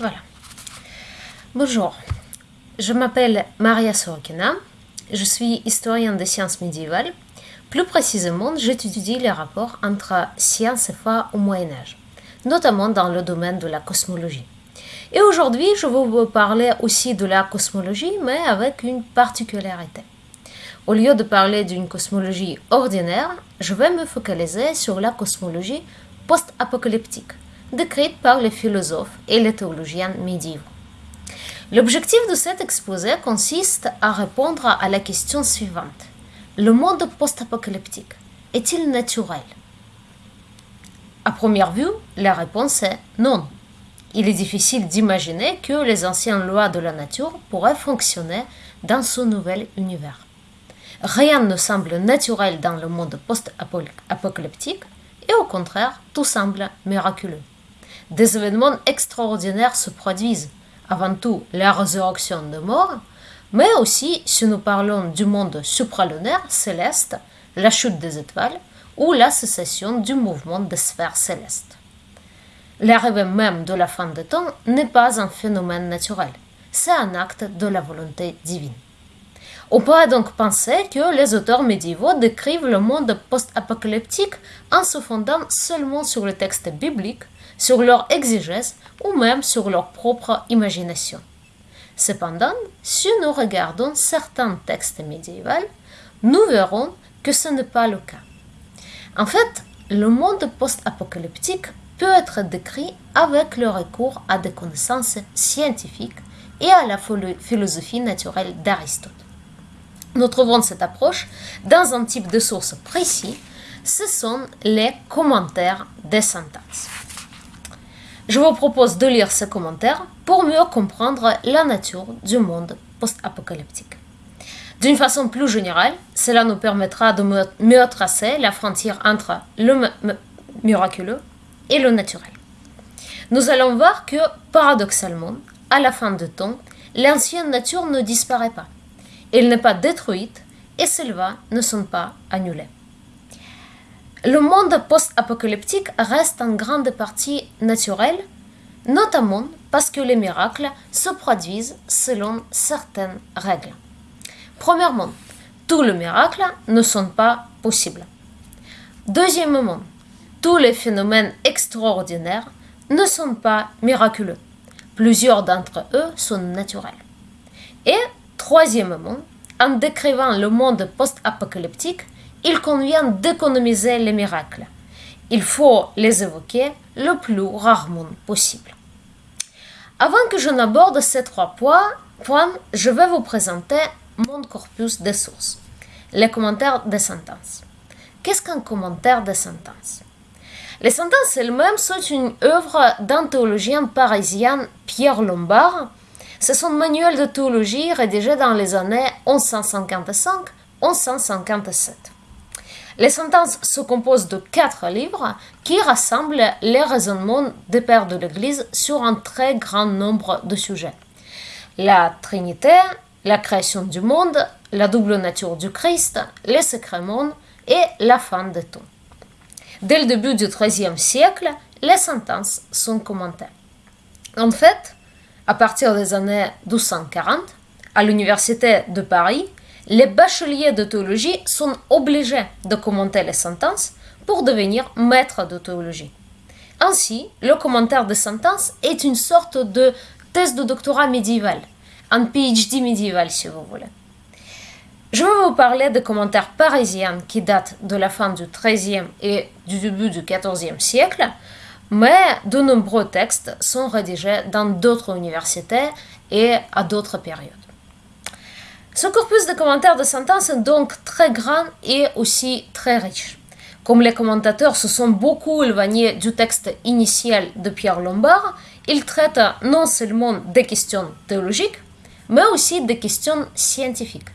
Voilà. Bonjour, je m'appelle Maria Sorokina, je suis historienne des sciences médiévales. Plus précisément, j'étudie les rapports entre sciences et foi au Moyen Âge, notamment dans le domaine de la cosmologie. Et aujourd'hui, je vais vous parler aussi de la cosmologie, mais avec une particularité. Au lieu de parler d'une cosmologie ordinaire, je vais me focaliser sur la cosmologie post-apocalyptique, décrite par les philosophes et les théologiens médiévaux. L'objectif de cet exposé consiste à répondre à la question suivante. Le monde post-apocalyptique est-il naturel? À première vue, la réponse est non. Il est difficile d'imaginer que les anciennes lois de la nature pourraient fonctionner dans ce nouvel univers. Rien ne semble naturel dans le monde post-apocalyptique et au contraire, tout semble miraculeux. Des événements extraordinaires se produisent, avant tout la résurrection de mort, mais aussi si nous parlons du monde supralunaire céleste, la chute des étoiles ou la cessation du mouvement des sphères célestes. L'arrivée même de la fin des temps n'est pas un phénomène naturel, c'est un acte de la volonté divine. On pourrait donc penser que les auteurs médiévaux décrivent le monde post-apocalyptique en se fondant seulement sur le texte biblique, sur leur exégèse ou même sur leur propre imagination. Cependant, si nous regardons certains textes médiévaux, nous verrons que ce n'est pas le cas. En fait, le monde post-apocalyptique peut être décrit avec le recours à des connaissances scientifiques et à la philosophie naturelle d'Aristote. Nous trouvons cette approche dans un type de source précis, ce sont les commentaires des sentences. Je vous propose de lire ces commentaires pour mieux comprendre la nature du monde post-apocalyptique. D'une façon plus générale, cela nous permettra de mieux tracer la frontière entre le miraculeux et le naturel. Nous allons voir que, paradoxalement, à la fin du temps, l'ancienne nature ne disparaît pas elle n'est pas détruite et ses lois ne sont pas annulées. Le monde post-apocalyptique reste en grande partie naturel, notamment parce que les miracles se produisent selon certaines règles. Premièrement, tous les miracles ne sont pas possibles. Deuxièmement, tous les phénomènes extraordinaires ne sont pas miraculeux. Plusieurs d'entre eux sont naturels. Et Troisièmement, en décrivant le monde post-apocalyptique, il convient d'économiser les miracles. Il faut les évoquer le plus rarement possible. Avant que je n'aborde ces trois points, je vais vous présenter mon corpus de sources, les commentaires des sentences. Qu'est-ce qu'un commentaire des sentences? Les sentences elles-mêmes sont une œuvre d'un théologien parisien, Pierre Lombard, c'est son manuel de théologie rédigé dans les années 1155-1157. Les sentences se composent de quatre livres qui rassemblent les raisonnements des pères de l'Église sur un très grand nombre de sujets. La Trinité, la création du monde, la double nature du Christ, les sacrements et la fin des temps. Dès le début du XIIIe siècle, les sentences sont commentées. En fait, à partir des années 1240, à l'Université de Paris, les bacheliers de théologie sont obligés de commenter les sentences pour devenir maîtres de théologie. Ainsi, le commentaire des sentences est une sorte de thèse de doctorat médiéval, un PhD médiéval si vous voulez. Je vais vous parler des commentaires parisiens qui datent de la fin du XIIIe et du début du XIVe siècle, mais de nombreux textes sont rédigés dans d'autres universités et à d'autres périodes. Ce corpus de commentaires de sentences est donc très grand et aussi très riche. Comme les commentateurs se sont beaucoup éloignés du texte initial de Pierre Lombard, il traite non seulement des questions théologiques, mais aussi des questions scientifiques,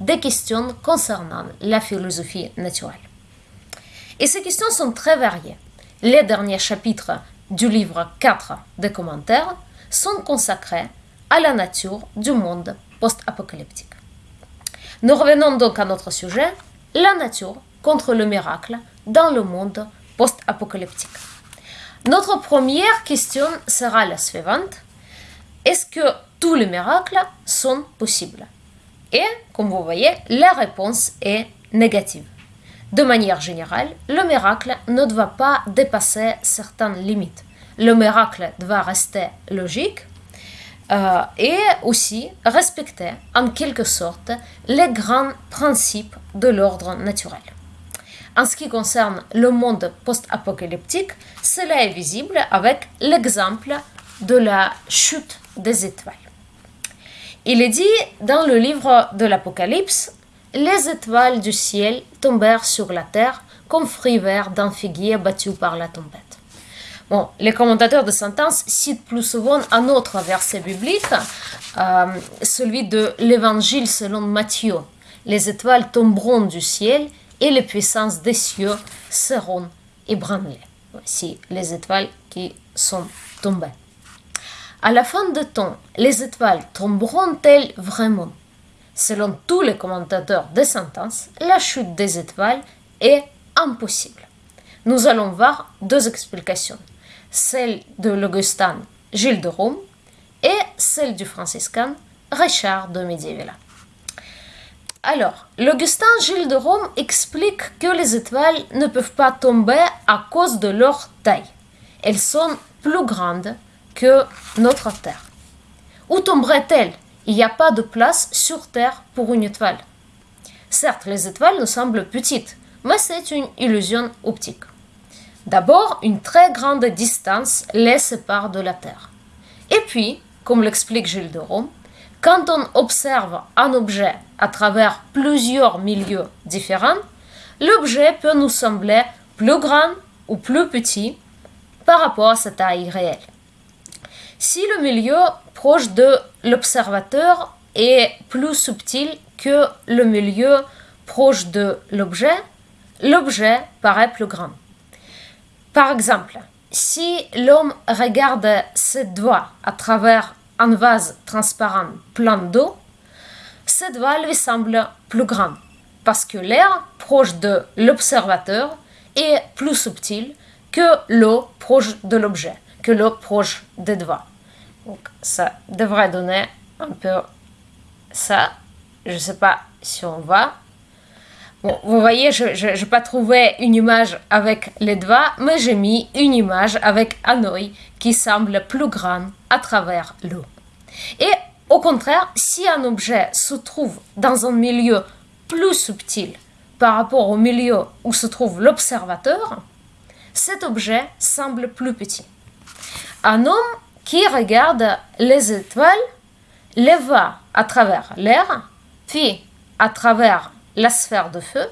des questions concernant la philosophie naturelle. Et ces questions sont très variées les derniers chapitres du livre 4 des commentaires sont consacrés à la nature du monde post-apocalyptique. Nous revenons donc à notre sujet, la nature contre le miracle dans le monde post-apocalyptique. Notre première question sera la suivante. est-ce que tous les miracles sont possibles? Et, comme vous voyez, la réponse est négative. De manière générale, le miracle ne doit pas dépasser certaines limites. Le miracle doit rester logique euh, et aussi respecter en quelque sorte les grands principes de l'ordre naturel. En ce qui concerne le monde post-apocalyptique, cela est visible avec l'exemple de la chute des étoiles. Il est dit dans le livre de l'Apocalypse les étoiles du ciel tombèrent sur la terre comme fruits verts d'un figuier battu par la tempête. Les commentateurs de sentence citent plus souvent un autre verset biblique, euh, celui de l'Évangile selon Matthieu. Les étoiles tomberont du ciel et les puissances des cieux seront ébranlées. Voici les étoiles qui sont tombées. À la fin de temps, les étoiles tomberont-elles vraiment? Selon tous les commentateurs des sentences, la chute des étoiles est impossible. Nous allons voir deux explications, celle de l'Augustin Gilles de Rome et celle du franciscain Richard de Medievilla. Alors, l'Augustin Gilles de Rome explique que les étoiles ne peuvent pas tomber à cause de leur taille. Elles sont plus grandes que notre Terre. Où tomberaient-elles? Il n'y a pas de place sur Terre pour une étoile. Certes, les étoiles nous semblent petites, mais c'est une illusion optique. D'abord, une très grande distance les sépare de la Terre. Et puis, comme l'explique Gilles de Rome, quand on observe un objet à travers plusieurs milieux différents, l'objet peut nous sembler plus grand ou plus petit par rapport à sa taille réelle. Si le milieu proche de l'observateur est plus subtil que le milieu proche de l'objet, l'objet paraît plus grand. Par exemple, si l'homme regarde ses doigts à travers un vase transparent plein d'eau, ses doigts lui semblent plus grands parce que l'air proche de l'observateur est plus subtil que l'eau proche de l'objet, que l'eau proche des doigts. Donc ça devrait donner un peu ça. Je ne sais pas si on voit. Vous voyez, je n'ai pas trouvé une image avec les doigts, mais j'ai mis une image avec un œil qui semble plus grand à travers l'eau. Et au contraire, si un objet se trouve dans un milieu plus subtil par rapport au milieu où se trouve l'observateur, cet objet semble plus petit. Un homme qui regarde les étoiles, les voit à travers l'air, puis à travers la sphère de feu,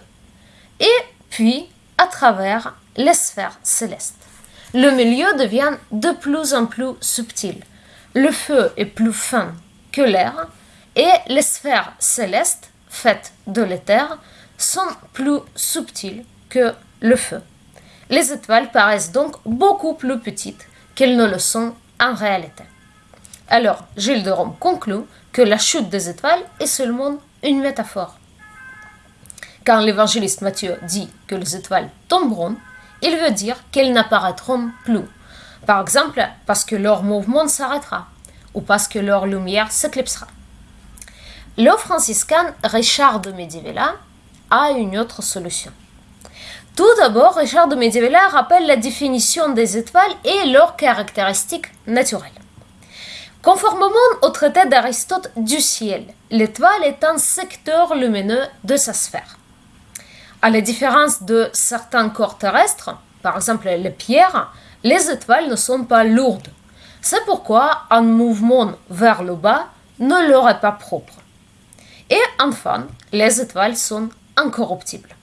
et puis à travers les sphères célestes. Le milieu devient de plus en plus subtil. Le feu est plus fin que l'air, et les sphères célestes, faites de l'éther, sont plus subtiles que le feu. Les étoiles paraissent donc beaucoup plus petites qu'elles ne le sont en réalité. Alors, Gilles de Rome conclut que la chute des étoiles est seulement une métaphore. Quand l'évangéliste Matthieu dit que les étoiles tomberont, il veut dire qu'elles n'apparaîtront plus. Par exemple, parce que leur mouvement s'arrêtera ou parce que leur lumière s'éclipsera. Le franciscain Richard de Medivella a une autre solution. Tout d'abord, Richard de Medievilla rappelle la définition des étoiles et leurs caractéristiques naturelles. Conformément au traité d'Aristote du ciel, l'étoile est un secteur lumineux de sa sphère. À la différence de certains corps terrestres, par exemple les pierres, les étoiles ne sont pas lourdes. C'est pourquoi un mouvement vers le bas ne leur est pas propre. Et enfin, les étoiles sont incorruptibles.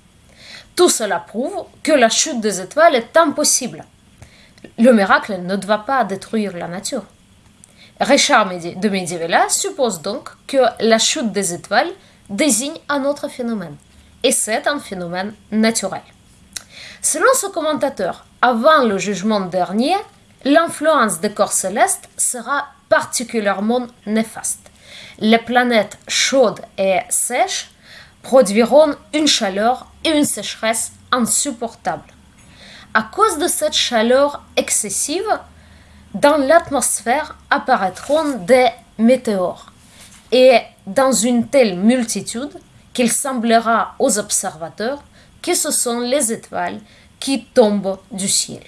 Tout cela prouve que la chute des étoiles est impossible. Le miracle ne doit pas détruire la nature. Richard de Medievilla suppose donc que la chute des étoiles désigne un autre phénomène, et c'est un phénomène naturel. Selon ce commentateur, avant le jugement dernier, l'influence des corps célestes sera particulièrement néfaste. Les planètes chaudes et sèches produiront une chaleur et une sécheresse insupportables. À cause de cette chaleur excessive, dans l'atmosphère apparaîtront des météores, et dans une telle multitude qu'il semblera aux observateurs que ce sont les étoiles qui tombent du ciel.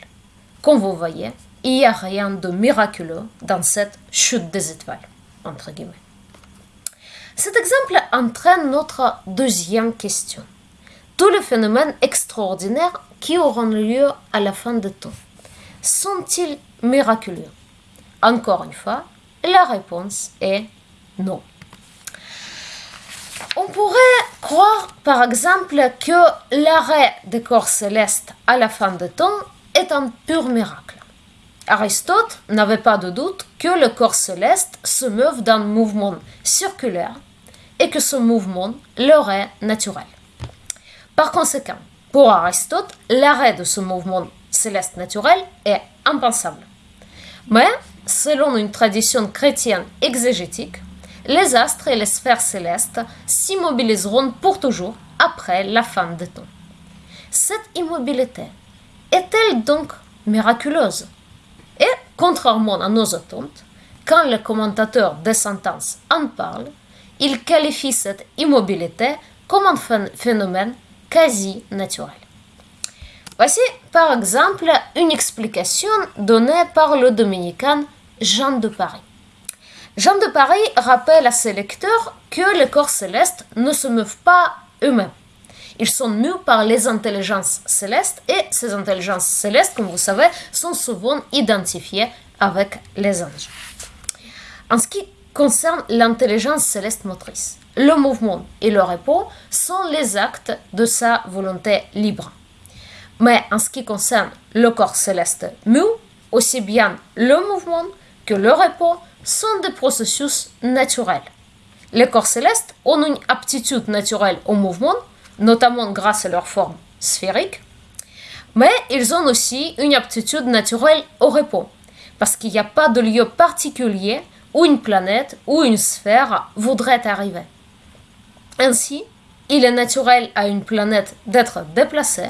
Comme vous voyez, il n'y a rien de miraculeux dans cette chute des étoiles. Cet exemple entraîne notre deuxième question. Tous les phénomènes extraordinaires qui auront lieu à la fin de temps sont-ils miraculeux? Encore une fois, la réponse est non. On pourrait croire, par exemple, que l'arrêt des corps célestes à la fin de temps est un pur miracle. Aristote n'avait pas de doute que le corps céleste se meuve d'un mouvement circulaire et que ce mouvement leur est naturel. Par conséquent, pour Aristote, l'arrêt de ce mouvement céleste naturel est impensable. Mais, selon une tradition chrétienne exégétique, les astres et les sphères célestes s'immobiliseront pour toujours après la fin des temps. Cette immobilité est-elle donc miraculeuse? Et, contrairement à nos attentes, quand le commentateur des sentences en parle, il qualifie cette immobilité comme un phénomène quasi naturel. Voici par exemple une explication donnée par le dominicain Jean de Paris. Jean de Paris rappelle à ses lecteurs que les corps célestes ne se meuvent pas eux-mêmes. Ils sont mus par les intelligences célestes et ces intelligences célestes, comme vous savez, sont souvent identifiées avec les anges. En ce qui concerne l'intelligence céleste motrice, le mouvement et le repos sont les actes de sa volonté libre. Mais en ce qui concerne le corps céleste mu, aussi bien le mouvement que le repos sont des processus naturels. Les corps célestes ont une aptitude naturelle au mouvement, notamment grâce à leur forme sphérique, mais ils ont aussi une aptitude naturelle au repos, parce qu'il n'y a pas de lieu particulier où une planète ou une sphère voudrait arriver. Ainsi, il est naturel à une planète d'être déplacée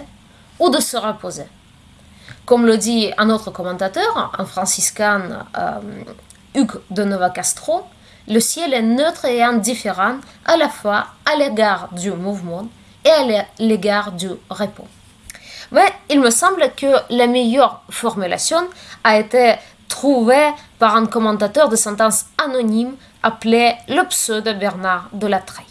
ou de se reposer. Comme le dit un autre commentateur, un franciscain, euh, Hugues de Nova Castro, le ciel est neutre et indifférent à la fois à l'égard du mouvement et à l'égard du repos. Mais il me semble que la meilleure formulation a été trouvée par un commentateur de sentence anonyme appelé le pseudo Bernard de la Treille.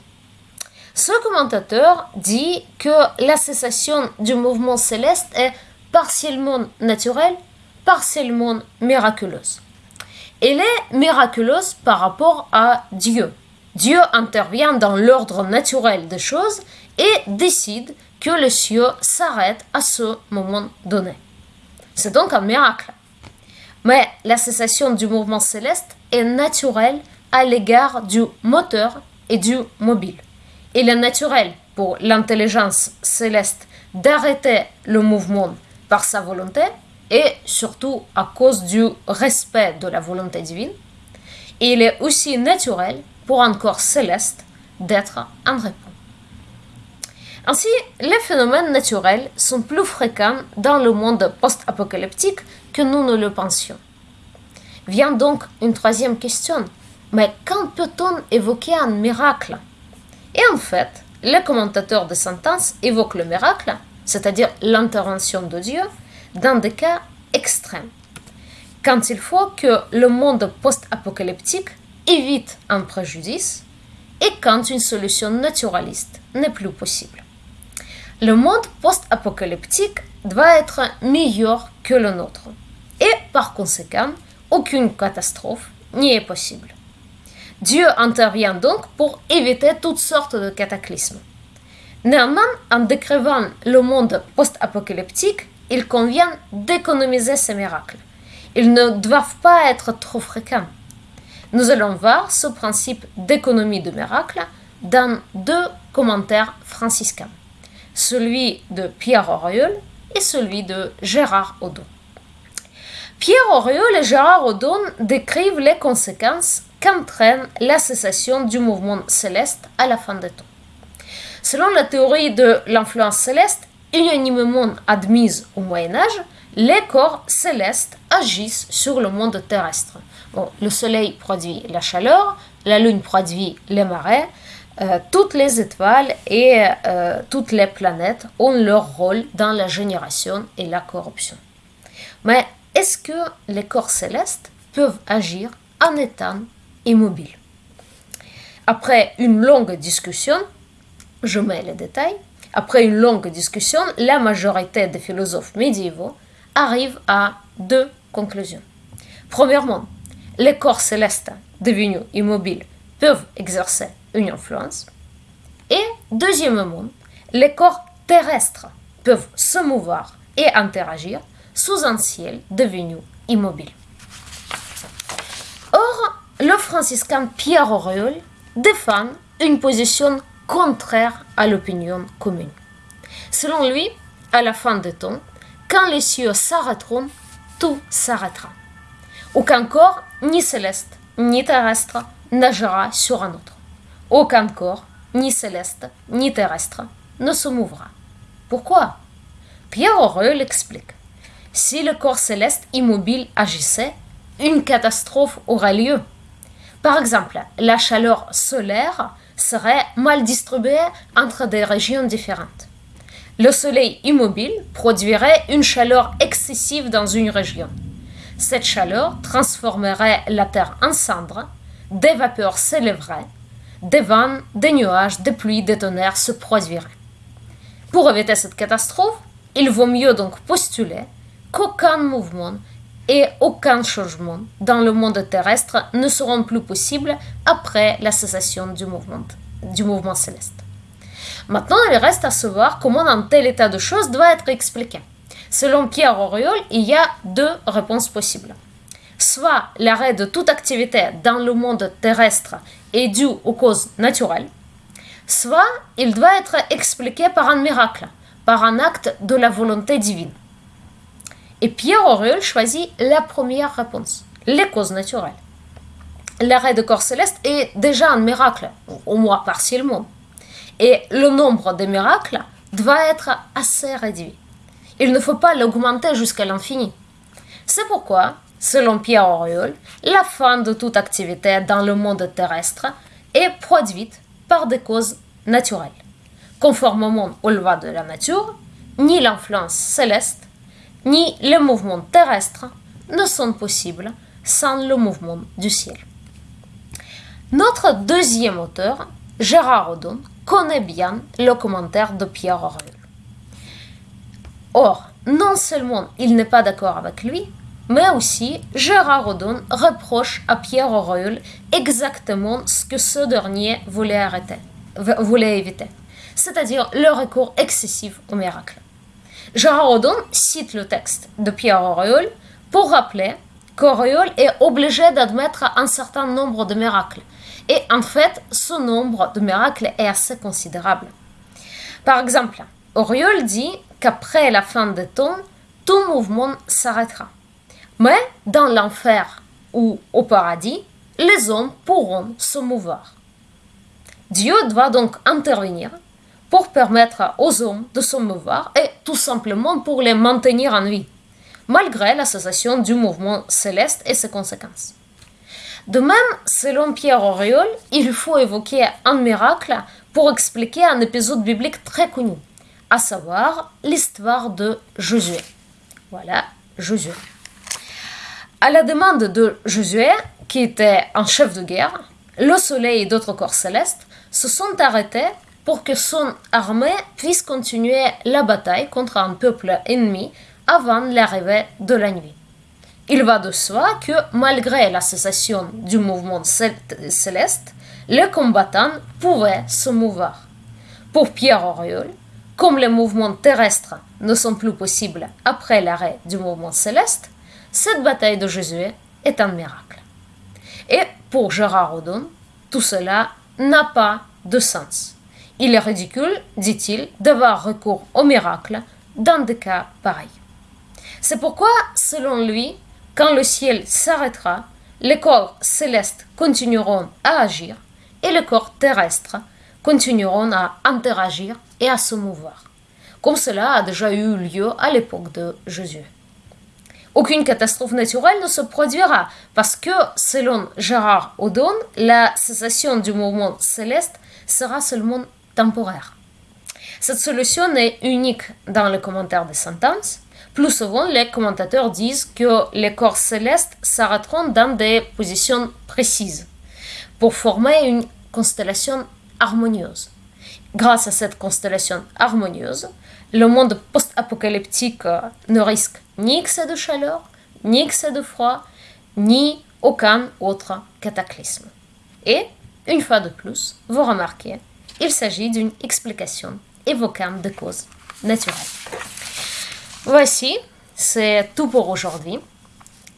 Ce commentateur dit que la cessation du mouvement céleste est partiellement naturelle, partiellement miraculeuse. Elle est miraculeuse par rapport à Dieu. Dieu intervient dans l'ordre naturel des choses et décide que le ciel s'arrête à ce moment donné. C'est donc un miracle. Mais la cessation du mouvement céleste est naturelle à l'égard du moteur et du mobile. Il est naturel pour l'intelligence céleste d'arrêter le mouvement par sa volonté et surtout à cause du respect de la volonté divine. Il est aussi naturel pour un corps céleste d'être en repos. Ainsi, les phénomènes naturels sont plus fréquents dans le monde post-apocalyptique que nous ne le pensions. Vient donc une troisième question. Mais quand peut-on évoquer un miracle? Et en fait, les commentateurs de sentence évoquent le miracle, c'est-à-dire l'intervention de Dieu, dans des cas extrêmes. Quand il faut que le monde post-apocalyptique évite un préjudice et quand une solution naturaliste n'est plus possible. Le monde post-apocalyptique doit être meilleur que le nôtre et par conséquent, aucune catastrophe n'y est possible. Dieu intervient donc pour éviter toutes sortes de cataclysmes. Néanmoins, en décrivant le monde post-apocalyptique, il convient d'économiser ces miracles. Ils ne doivent pas être trop fréquents. Nous allons voir ce principe d'économie de miracles dans deux commentaires franciscains, celui de Pierre Auriol et celui de Gérard Audon. Pierre Auriol et Gérard Audon décrivent les conséquences qu'entraîne la cessation du mouvement céleste à la fin des temps. Selon la théorie de l'influence céleste, unanimement admise au Moyen Âge, les corps célestes agissent sur le monde terrestre. le Soleil produit la chaleur, la Lune produit les marées, euh, toutes les étoiles et euh, toutes les planètes ont leur rôle dans la génération et la corruption. Mais est-ce que les corps célestes peuvent agir en étant immobiles Après une longue discussion, je mets les détails, après une longue discussion, la majorité des philosophes médiévaux arrivent à deux conclusions. Premièrement, les corps célestes devenus immobiles peuvent exercer une influence. Et deuxièmement, les corps terrestres peuvent se mouvoir et interagir sous un ciel devenu immobile. Or, le franciscain Pierre Auriol défend une position contraire à l'opinion commune. Selon lui, à la fin des temps, quand les cieux s'arrêteront, tout s'arrêtera. Aucun corps, ni céleste, ni terrestre, nagera sur un autre. Aucun corps, ni céleste, ni terrestre, ne se mouvra. Pourquoi? Pierre Aurel explique. Si le corps céleste immobile agissait, une catastrophe aurait lieu. Par exemple, la chaleur solaire serait mal distribuée entre des régions différentes. Le soleil immobile produirait une chaleur excessive dans une région. Cette chaleur transformerait la Terre en cendre, des vapeurs s'élèveraient, des vents, des nuages, des pluies, des tonnerres se produiraient. Pour éviter cette catastrophe, il vaut mieux donc postuler qu'aucun mouvement et aucun changement dans le monde terrestre ne seront plus possibles après la cessation du mouvement, du mouvement céleste. Maintenant, il reste à savoir comment un tel état de choses doit être expliqué. Selon Pierre Auriol, il y a deux réponses possibles. Soit l'arrêt de toute activité dans le monde terrestre est dû aux causes naturelles, soit il doit être expliqué par un miracle, par un acte de la volonté divine. Et Pierre Auriol choisit la première réponse, les causes naturelles. L'arrêt de corps céleste est déjà un miracle, au moins partiellement. Et le nombre de miracles doit être assez réduit. Il ne faut pas l'augmenter jusqu'à l'infini. C'est pourquoi, selon Pierre Auriol, la fin de toute activité dans le monde terrestre est produite par des causes naturelles. Conformément aux lois de la nature, ni l'influence céleste ni les mouvements terrestres ne sont possibles sans le mouvement du ciel. Notre deuxième auteur, Gérard Odon, connaît bien le commentaire de Pierre Auriol. Or, non seulement il n'est pas d'accord avec lui, mais aussi Gérard Odon reproche à Pierre Auriol exactement ce que ce dernier voulait, arrêter, voulait éviter, c'est-à-dire le recours excessif au miracle. Gérard Odon cite le texte de Pierre Auriol pour rappeler qu'Auriol est obligé d'admettre un certain nombre de miracles. Et en fait, ce nombre de miracles est assez considérable. Par exemple, Auriol dit qu'après la fin des temps, tout mouvement s'arrêtera. Mais dans l'enfer ou au paradis, les hommes pourront se mouvoir. Dieu doit donc intervenir pour permettre aux hommes de se mouvoir et tout simplement pour les maintenir en vie, malgré la cessation du mouvement céleste et ses conséquences. De même, selon Pierre Auriol, il faut évoquer un miracle pour expliquer un épisode biblique très connu, à savoir l'histoire de Josué. Voilà, Josué. À la demande de Josué, qui était un chef de guerre, le soleil et d'autres corps célestes se sont arrêtés pour que son armée puisse continuer la bataille contre un peuple ennemi avant l'arrivée de la nuit. Il va de soi que malgré la cessation du mouvement céleste, les combattants pouvaient se mouvoir. Pour Pierre Auriol, comme les mouvements terrestres ne sont plus possibles après l'arrêt du mouvement céleste, cette bataille de Jésus est un miracle. Et pour Gérard Odon, tout cela n'a pas de sens. Il est ridicule, dit-il, d'avoir recours au miracle dans des cas pareils. C'est pourquoi, selon lui, quand le ciel s'arrêtera, les corps célestes continueront à agir et les corps terrestres continueront à interagir et à se mouvoir, comme cela a déjà eu lieu à l'époque de Jésus. aucune catastrophe naturelle ne se produira parce que, selon Gérard Audon, la cessation du mouvement céleste sera seulement temporaire. Cette solution est unique dans les commentaires des sentences. Plus souvent, les commentateurs disent que les corps célestes s'arrêteront dans des positions précises pour former une constellation harmonieuse. Grâce à cette constellation harmonieuse, le monde post-apocalyptique ne risque ni excès de chaleur, ni excès de froid, ni aucun autre cataclysme. Et, une fois de plus, vous remarquez, il s'agit d'une explication évoquant des causes naturelles. Voici, c'est tout pour aujourd'hui.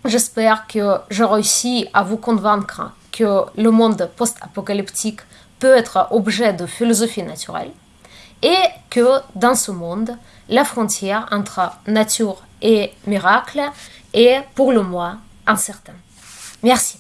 J'espère que je réussis à vous convaincre que le monde post-apocalyptique peut être objet de philosophie naturelle et que dans ce monde, la frontière entre nature et miracle est pour le moins incertaine. Merci.